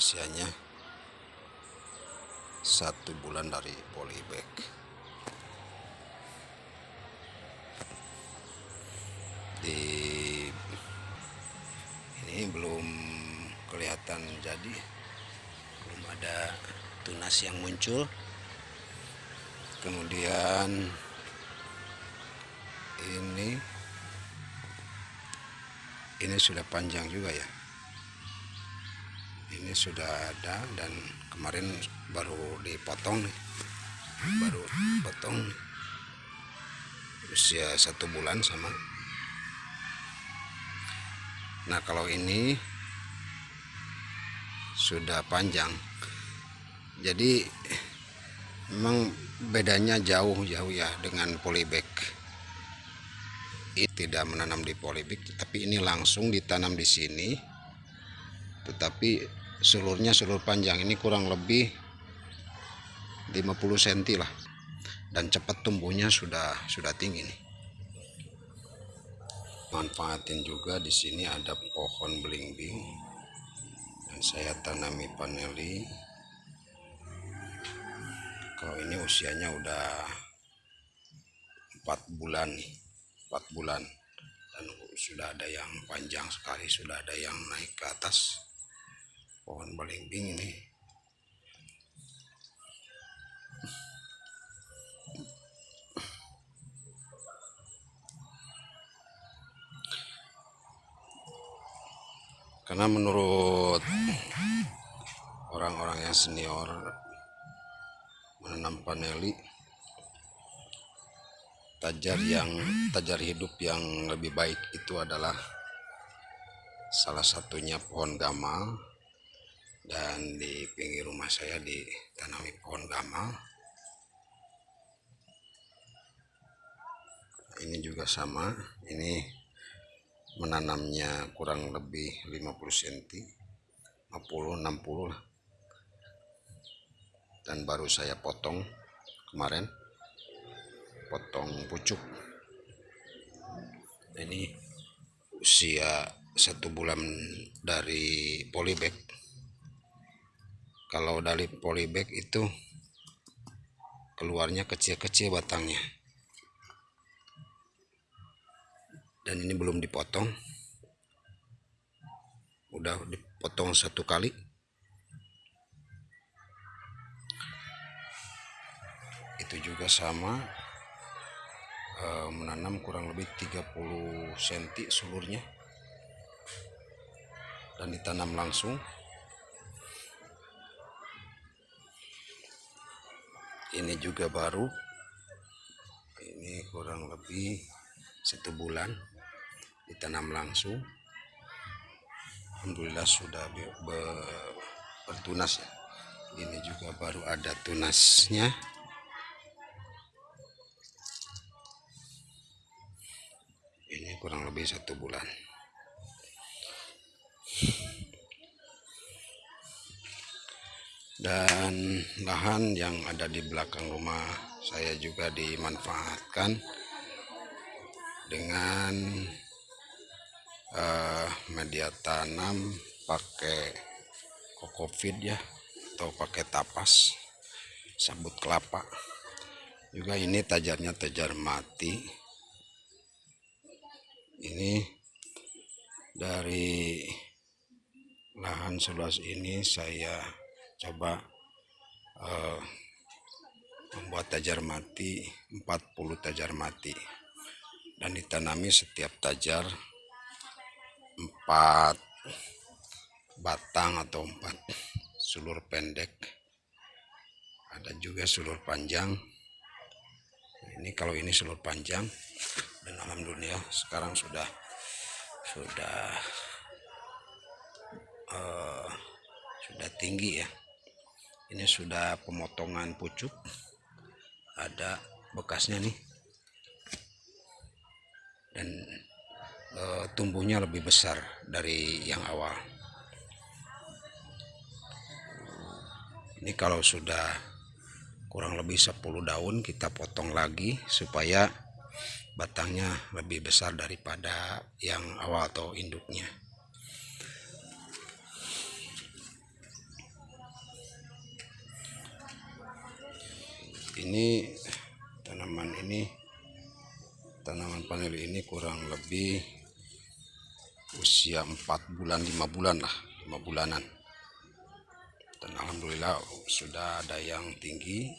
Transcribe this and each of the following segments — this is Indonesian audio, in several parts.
usianya. Satu bulan dari polybag di ini belum kelihatan jadi. Belum ada tunas yang muncul. Kemudian ini ini sudah panjang juga ya ini sudah ada dan kemarin baru dipotong nih. Baru potong. Usia satu bulan sama. Nah kalau ini sudah panjang. Jadi memang bedanya jauh-jauh ya dengan polybag. Ini tidak menanam di polybag tapi ini langsung ditanam di sini. Tetapi seluruhnya seluruh panjang. Ini kurang lebih 50 cm lah. Dan cepat tumbuhnya sudah sudah tinggi nih. Manfaatin juga di sini ada pohon belimbing. Dan saya tanami paneli. Kalau ini usianya udah empat bulan empat bulan. Dan sudah ada yang panjang sekali sudah ada yang naik ke atas pohon belimbing ini. Karena menurut orang-orang yang senior menanam paneli tajar yang tajar hidup yang lebih baik itu adalah salah satunya pohon gamal dan di pinggir rumah saya ditanami pohon gamal ini juga sama. Ini menanamnya kurang lebih 50 cm 50 60 lah. Dan baru saya potong kemarin potong pucuk. Ini usia satu bulan dari polybag kalau dari polybag itu keluarnya kecil-kecil batangnya. Dan ini belum dipotong. Udah dipotong satu kali. Itu juga sama e, menanam kurang lebih 30 cm seluruhnya dan ditanam langsung ini juga baru. Ini kurang lebih satu bulan ditanam langsung. Alhamdulillah sudah bertunas ya. Ini juga baru ada tunasnya. Kurang lebih satu bulan dan lahan yang ada di belakang rumah saya juga dimanfaatkan dengan uh, media tanam pakai kokofit ya atau pakai tapas sabut kelapa. Juga ini tajarnya tajar mati. Ini dari lahan seluas ini saya coba uh, membuat tajar mati 40 tajar mati. Dan ditanami setiap tajar 4 batang atau 4 sulur pendek. Ada juga sulur panjang. Ini kalau ini sulur panjang dan alhamdulillah sekarang sudah sudah uh, sudah tinggi ya ini sudah pemotongan pucuk. Ada bekasnya nih. Dan uh, tumbuhnya lebih besar dari yang awal. Ini kalau sudah kurang lebih 10 daun kita potong lagi supaya batangnya lebih besar daripada yang awal atau induknya ini tanaman ini tanaman paneli ini kurang lebih usia 4 bulan 5 bulan lah 5 bulanan. Dan Alhamdulillah sudah ada yang tinggi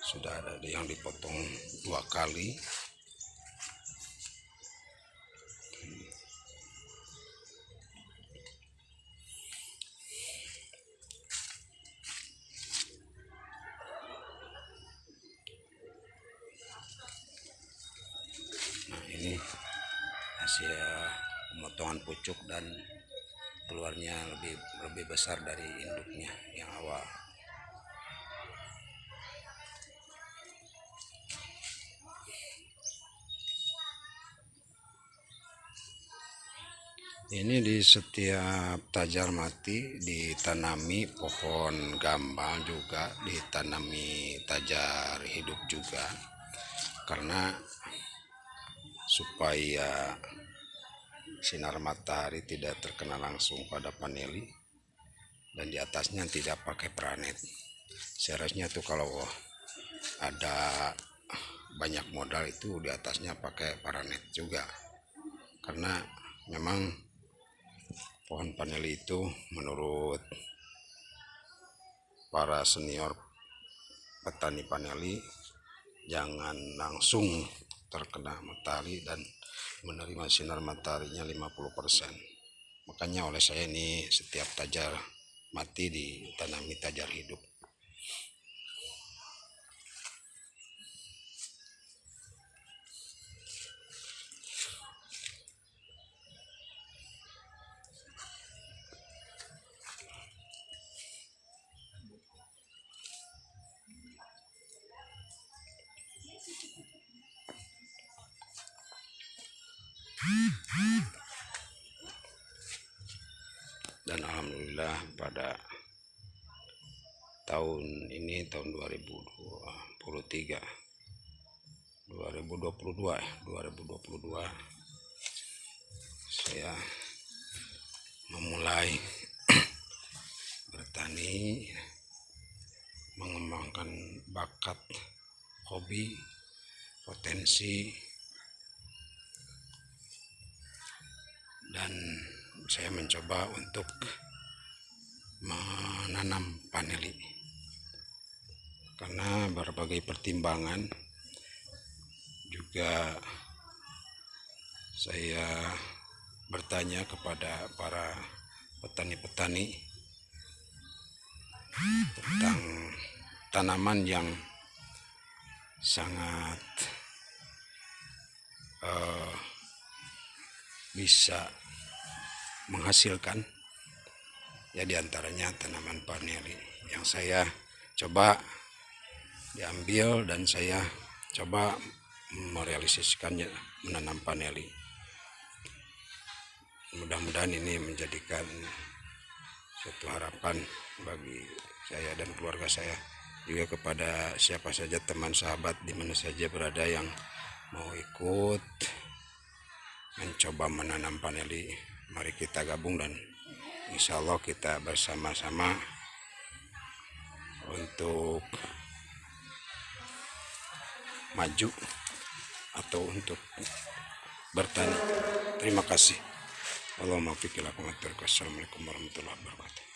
sudah ada yang dipotong dua kali ini hasil pemotongan pucuk dan keluarnya lebih lebih besar dari induknya yang awal. Ini di setiap tajar mati ditanami pohon gambang juga ditanami tajar hidup juga. Karena supaya sinar matahari tidak terkena langsung pada paneli dan di atasnya tidak pakai pranet seharusnya tuh kalau ada banyak modal itu di atasnya pakai paranet juga. Karena memang pohon paneli itu menurut para senior petani paneli jangan langsung terkena matahari dan menerima sinar mataharinya 50% makanya oleh saya ini setiap tajar mati ditanami tajar pada tahun ini tahun 2023 2022 ya 2022 saya memulai bertani mengembangkan bakat hobi potensi dan saya mencoba untuk menanam paneli. Karena berbagai pertimbangan juga saya bertanya kepada para petani-petani tentang tanaman yang sangat uh, bisa menghasilkan ya di antaranya tanaman paneli. Yang saya coba diambil dan saya coba merealisasikannya menanam paneli. Mudah-mudahan ini menjadikan suatu harapan bagi saya dan keluarga saya. Juga kepada siapa saja teman sahabat di mana saja berada yang mau ikut mencoba menanam paneli mari kita gabung dan insya Allah kita bersama-sama untuk maju atau untuk bertani. Terima kasih. Assalamualaikum warahmatullahi wabarakatuh